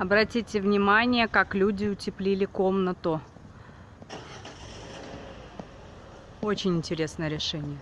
Обратите внимание, как люди утеплили комнату. Очень интересное решение.